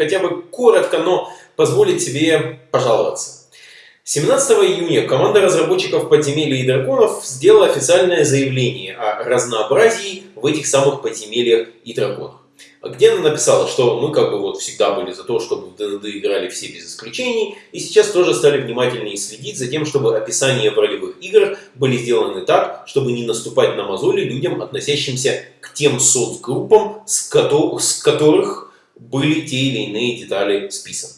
хотя бы коротко, но позволить себе пожаловаться. 17 июня команда разработчиков подземелья и драконов сделала официальное заявление о разнообразии в этих самых подземельях и драконах где она написала, что мы как бы вот всегда были за то, чтобы в ДНД играли все без исключений, и сейчас тоже стали внимательнее следить за тем, чтобы описания в ролевых играх были сделаны так, чтобы не наступать на мозоли людям, относящимся к тем соцгруппам, с, с которых были те или иные детали списаны.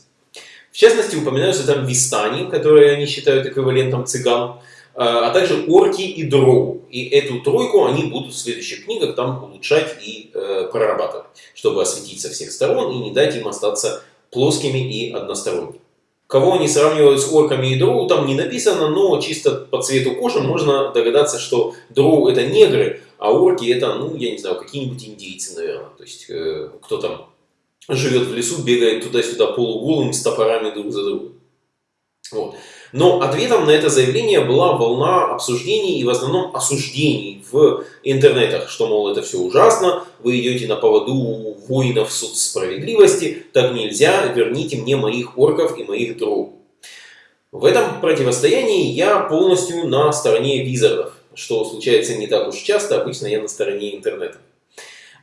В частности, упоминаются там вистани, которые они считают эквивалентом цыган, а, а также орки и дроу. И эту тройку они будут в следующих книгах там улучшать и э, прорабатывать, чтобы осветить со всех сторон и не дать им остаться плоскими и односторонними. Кого они сравнивают с орками и дроу, там не написано, но чисто по цвету кожи можно догадаться, что дроу это негры, а орки это, ну, я не знаю, какие-нибудь индейцы, наверное. То есть, э, кто там живет в лесу, бегает туда-сюда полуголым с топорами друг за другом. Вот. Но ответом на это заявление была волна обсуждений и в основном осуждений в интернетах, что, мол, это все ужасно, вы идете на поводу воинов справедливости, так нельзя, верните мне моих орков и моих дроу. В этом противостоянии я полностью на стороне визардов, что случается не так уж часто, обычно я на стороне интернета.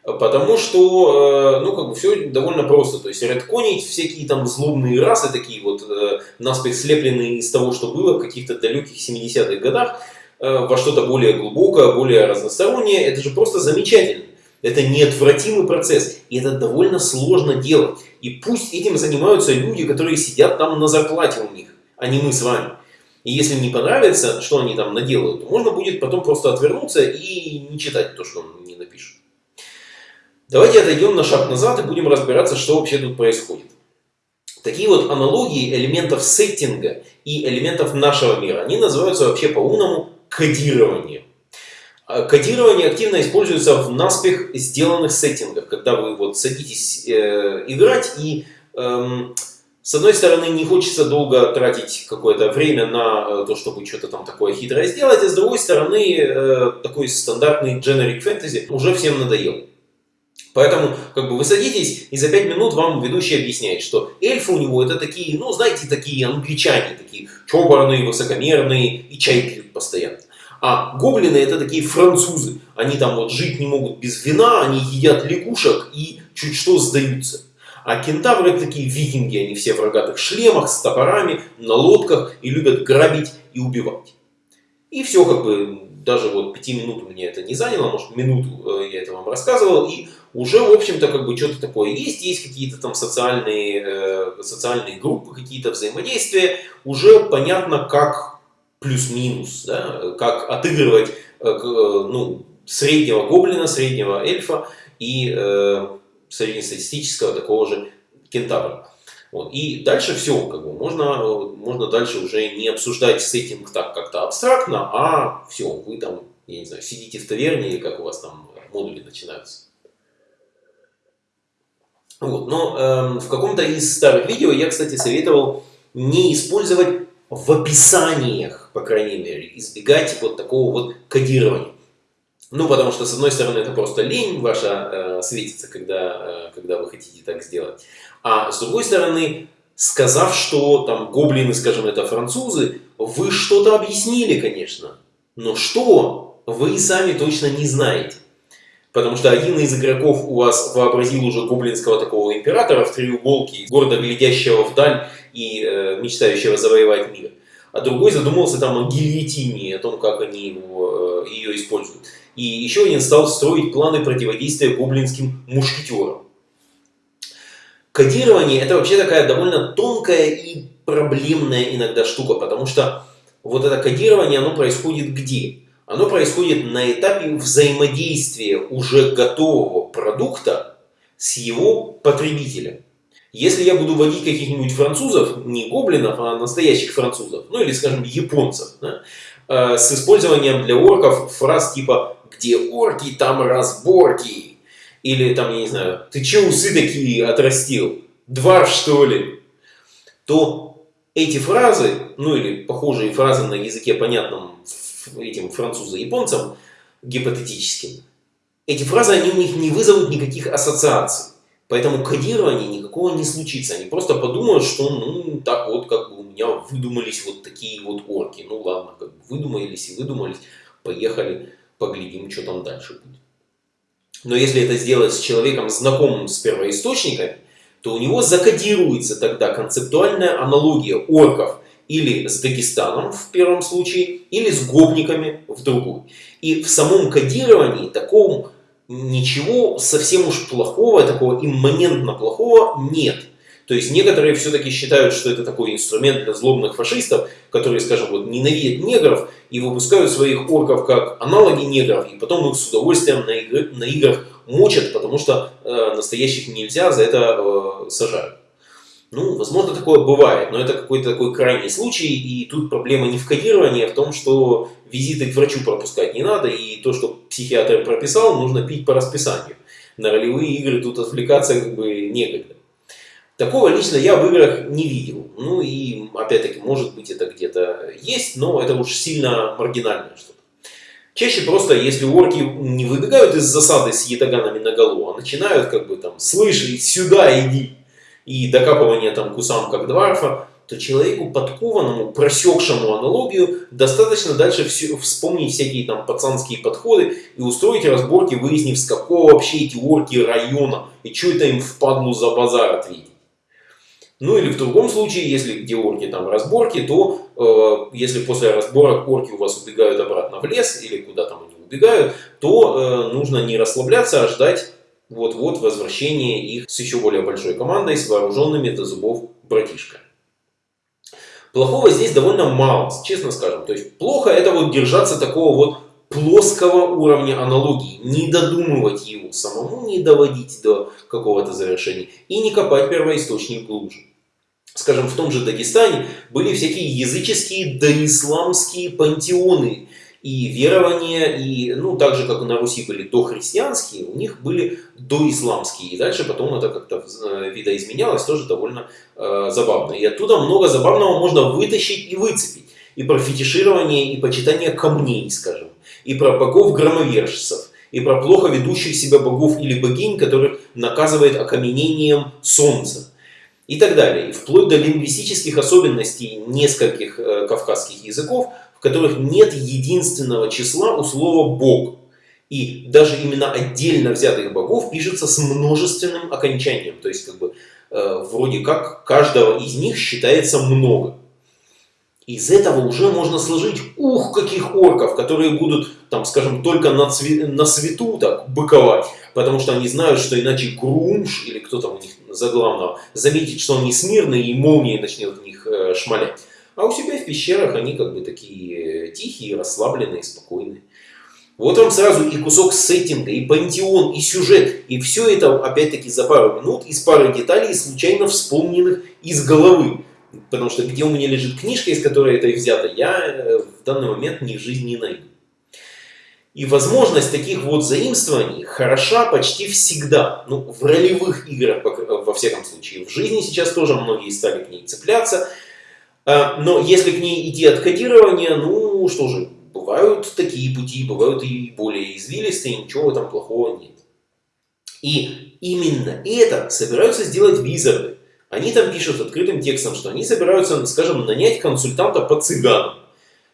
Потому что, э, ну, как бы все довольно просто. То есть, редконить всякие там злобные расы, такие вот э, наспех слепленные из того, что было в каких-то далеких 70-х годах, э, во что-то более глубокое, более разностороннее, это же просто замечательно. Это неотвратимый процесс, и это довольно сложно делать. И пусть этим занимаются люди, которые сидят там на зарплате у них, а не мы с вами. И если не понравится, что они там наделают, то можно будет потом просто отвернуться и не читать то, что он не напишет. Давайте отойдем на шаг назад и будем разбираться, что вообще тут происходит. Такие вот аналогии элементов сеттинга и элементов нашего мира, они называются вообще по-умному кодированием. А кодирование активно используется в наспех сделанных сеттингах, когда вы вот садитесь э, играть и эм, с одной стороны не хочется долго тратить какое-то время на э, то, чтобы что-то там такое хитрое сделать, а с другой стороны э, такой стандартный generic fantasy уже всем надоел. Поэтому как бы вы садитесь, и за 5 минут вам ведущий объясняет, что эльфы у него это такие, ну знаете, такие англичане, такие чопорные, высокомерные и чай пьют постоянно. А гоблины это такие французы. Они там вот жить не могут без вина, они едят лягушек и чуть что сдаются. А кентавры это такие викинги, они все в рогатых шлемах, с топорами, на лодках и любят грабить и убивать. И все как бы, даже вот пяти минут меня это не заняло, может минуту э, я это вам рассказывал, и уже, в общем-то, как бы что-то такое есть, есть какие-то там социальные, э, социальные группы, какие-то взаимодействия, уже понятно, как плюс-минус, да, как отыгрывать э, э, ну, среднего гоблина, среднего эльфа и э, среднестатистического такого же кентавра. Вот. И дальше все, как бы, можно, можно дальше уже не обсуждать сеттинг так как-то абстрактно, а все, вы там, я не знаю, сидите в таверне или как у вас там модули начинаются. Вот. Но э, в каком-то из старых видео я, кстати, советовал не использовать в описаниях, по крайней мере, избегать вот такого вот кодирования. Ну, потому что, с одной стороны, это просто лень ваша э, светится, когда, э, когда вы хотите так сделать. А с другой стороны, сказав, что там гоблины, скажем, это французы, вы что-то объяснили, конечно. Но что, вы сами точно не знаете. Потому что один из игроков у вас вообразил уже гоблинского такого императора в треуголке, гордо глядящего вдаль и э, мечтающего завоевать мир. А другой задумался там о гильотине, о том, как они его, э, ее используют. И еще один стал строить планы противодействия гоблинским мушкетерам. Кодирование это вообще такая довольно тонкая и проблемная иногда штука, потому что вот это кодирование, оно происходит где? оно происходит на этапе взаимодействия уже готового продукта с его потребителем. Если я буду вводить каких-нибудь французов, не гоблинов, а настоящих французов, ну или, скажем, японцев, да, э, с использованием для орков фраз типа «где орки, там разборки», или там, я не знаю, «ты че усы такие отрастил? Дварф, что ли?» то эти фразы, ну или похожие фразы на языке понятном этим француза-японцам гипотетическим, эти фразы, они у них не вызовут никаких ассоциаций. Поэтому кодирования никакого не случится. Они просто подумают, что ну так вот как бы у меня выдумались вот такие вот орки. Ну ладно, как бы выдумались и выдумались. Поехали, поглядим, что там дальше будет. Но если это сделать с человеком, знакомым с первоисточниками, то у него закодируется тогда концептуальная аналогия орков или с Дагестаном в первом случае, или с гопниками в другой. И в самом кодировании таком ничего совсем уж плохого, такого имманентно плохого нет. То есть некоторые все-таки считают, что это такой инструмент для злобных фашистов, которые, скажем, вот ненавидят негров и выпускают своих орков как аналоги негров, и потом их с удовольствием на, игр, на играх мочат, потому что э, настоящих нельзя, за это э, сажают. Ну, возможно, такое бывает, но это какой-то такой крайний случай, и тут проблема не в кодировании, а в том, что визиты к врачу пропускать не надо, и то, что психиатр прописал, нужно пить по расписанию. На ролевые игры тут отвлекаться как бы некогда. Такого лично я в играх не видел. Ну и, опять-таки, может быть это где-то есть, но это уж сильно маргинальное что-то. Чаще просто, если орки не выбегают из засады с ятаганами на голову, а начинают как бы там, слышь, сюда иди, и докапывание там кусам как дварфа, то человеку подкованному, просекшему аналогию, достаточно дальше все, вспомнить всякие там пацанские подходы и устроить разборки, выяснив, с какого вообще эти орки района и что это им впадлу за базар ответить. Ну или в другом случае, если где орки там разборки, то э, если после разборок орки у вас убегают обратно в лес или куда там они убегают, то э, нужно не расслабляться, а ждать вот-вот возвращение их с еще более большой командой, с вооруженными до зубов братишками. Плохого здесь довольно мало, честно скажем. То есть плохо это вот держаться такого вот плоского уровня аналогии, не додумывать его самому, не доводить до какого-то завершения и не копать первоисточник глубже. Скажем, в том же Дагестане были всякие языческие доисламские пантеоны, и верования, и, ну, так же, как на Руси были дохристианские, у них были доисламские. И дальше потом это как-то э, видоизменялось, тоже довольно э, забавно. И оттуда много забавного можно вытащить и выцепить. И про фетиширование, и почитание камней, скажем, и про богов-громовержцев, и про плохо ведущих себя богов или богинь, которых наказывает окаменением солнца и так далее. Вплоть до лингвистических особенностей нескольких э, кавказских языков, в которых нет единственного числа у слова «бог». И даже именно отдельно взятых богов пишется с множественным окончанием. То есть, как бы, э, вроде как, каждого из них считается много. Из этого уже можно сложить, ух, каких орков, которые будут, там, скажем, только на, цве на свету так быковать, потому что они знают, что иначе Грумш, или кто там у них за главного, заметит, что они смирные, и молнией начнет в них э, шмалять. А у себя в пещерах они как бы такие тихие, расслабленные, спокойные. Вот вам сразу и кусок сеттинга, и пантеон, и сюжет. И все это, опять-таки, за пару минут из пары деталей, случайно вспомненных из головы. Потому что где у меня лежит книжка, из которой это взято, я э, в данный момент ни в жизни не найду. И возможность таких вот заимствований хороша почти всегда. Ну, в ролевых играх, во всяком случае. В жизни сейчас тоже многие стали к ней цепляться. А, но если к ней идти от кодирования, ну что же, бывают такие пути, бывают и более извилистые, ничего этом плохого нет. И именно это собираются сделать визарды. Они там пишут открытым текстом, что они собираются, скажем, нанять консультанта по цыганам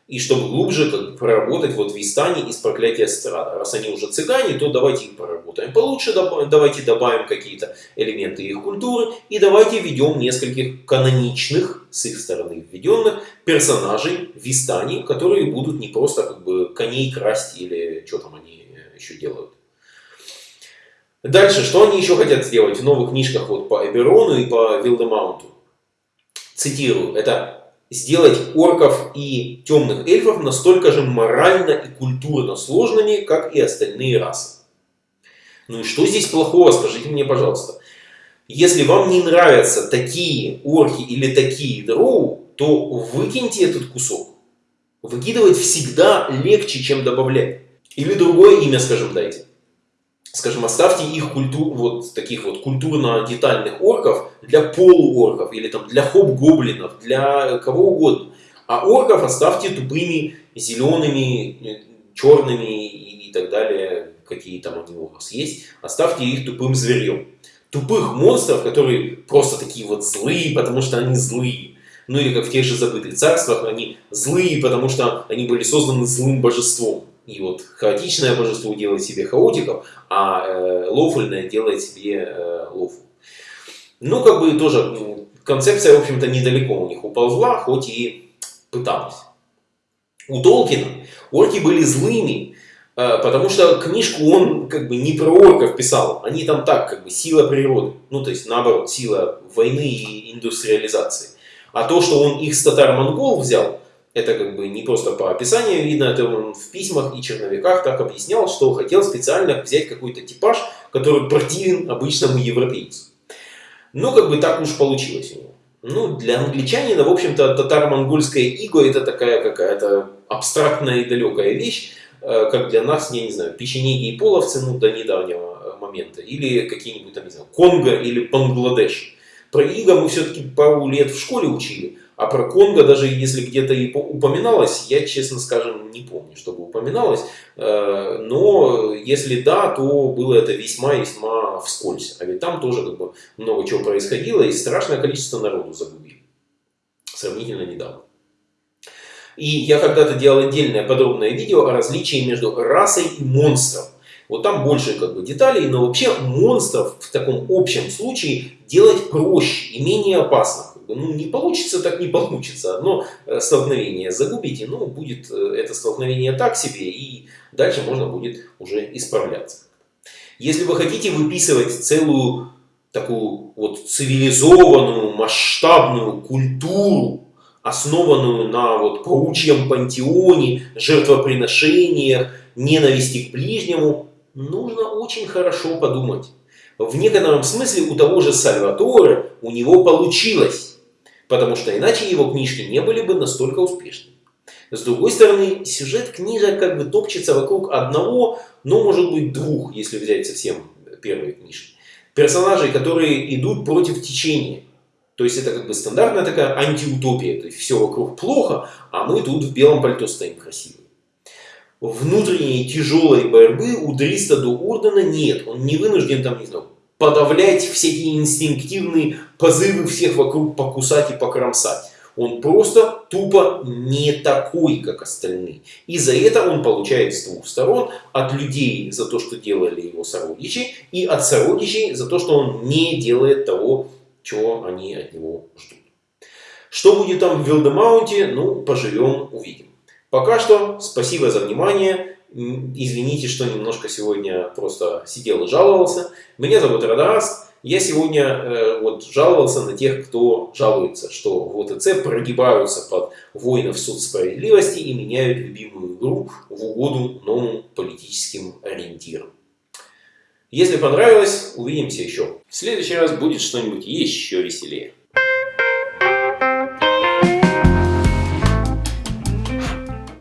и чтобы глубже как проработать вот в Истане из проклятия страда. Раз они уже цыгане, то давайте их проработаем получше, давайте добавим какие-то элементы их культуры и давайте введем нескольких каноничных, с их стороны введенных, персонажей в Истане, которые будут не просто как бы коней красть или что там они еще делают. Дальше, что они еще хотят сделать в новых книжках вот по Эберону и по Вилдемаунту? Цитирую, это сделать орков и темных эльфов настолько же морально и культурно сложными, как и остальные расы. Ну и что здесь плохого, скажите мне, пожалуйста. Если вам не нравятся такие орки или такие дроу, то выкиньте этот кусок. Выкидывать всегда легче, чем добавлять. Или другое имя, скажем, дайте скажем, оставьте их культур, вот таких вот культурно-детальных орков для полуорков или там для хоп-гоблинов, для кого угодно. А орков оставьте тупыми, зелеными, черными и, и так далее какие там они у вас есть, оставьте их тупым зверем. Тупых монстров, которые просто такие вот злые, потому что они злые. Ну или как в тех же забытых царствах, они злые, потому что они были созданы злым божеством. И вот хаотичное божество делает себе хаотиков, а э, лофульное делает себе э, лофу. Ну, как бы тоже ну, концепция, в общем-то, недалеко у них уползла, хоть и пыталась. У Толкина орки были злыми, э, потому что книжку он как бы не про орков писал, они там так, как бы сила природы, ну то есть наоборот, сила войны и индустриализации. А то, что он их с татар-монгол взял, это как бы не просто по описанию видно, это он в письмах и черновиках так объяснял, что хотел специально взять какой-то типаж, который противен обычному европейцу. Но как бы так уж получилось у него. Ну, для англичанина, в общем-то, татаро-монгольская иго это такая какая-то абстрактная и далекая вещь, э, как для нас, я не знаю, печенеги и половцы, ну, до недавнего э, момента, или какие-нибудь там, не знаю, Конго или Бангладеш. Про иго мы все-таки пару лет в школе учили, а про Конго, даже если где-то и упоминалось, я, честно скажем, не помню, чтобы упоминалось. Э, но если да, то было это весьма-весьма вскользь. А ведь там тоже как бы много чего происходило, и страшное количество народу загубили. Сравнительно недавно. И я когда-то делал отдельное подробное видео о различии между расой и монстром. Вот там больше как бы деталей, но вообще монстров в таком общем случае делать проще и менее опасно ну, не получится, так не получится. Одно э, столкновение загубите, ну, будет э, это столкновение так себе, и дальше можно будет уже исправляться. Если вы хотите выписывать целую такую вот цивилизованную, масштабную культуру, основанную на вот паучьем пантеоне, жертвоприношениях, ненависти к ближнему, нужно очень хорошо подумать. В некотором смысле у того же Сальваторе у него получилось. Потому что иначе его книжки не были бы настолько успешными. С другой стороны, сюжет книжек как бы топчется вокруг одного, но может быть двух, если взять совсем первые книжки. Персонажей, которые идут против течения. То есть это как бы стандартная такая антиутопия. То есть все вокруг плохо, а мы тут в белом пальто стоим красивые. Внутренней тяжелой борьбы у Дриста до Ордена нет. Он не вынужден там, не знаю, подавлять всякие инстинктивные позывы всех вокруг покусать и покромсать. Он просто тупо не такой, как остальные. И за это он получает с двух сторон. От людей за то, что делали его сородичи, и от сородичей за то, что он не делает того, чего они от него ждут. Что будет там в Вилдемаунте, ну, поживем, увидим. Пока что, спасибо за внимание. Извините, что немножко сегодня просто сидел и жаловался. Меня зовут Радараст. Я сегодня э, вот жаловался на тех, кто жалуется, что в прогибаются под воинов суд справедливости и меняют любимую игру в угоду новым политическим ориентирам. Если понравилось, увидимся еще. В следующий раз будет что-нибудь еще веселее.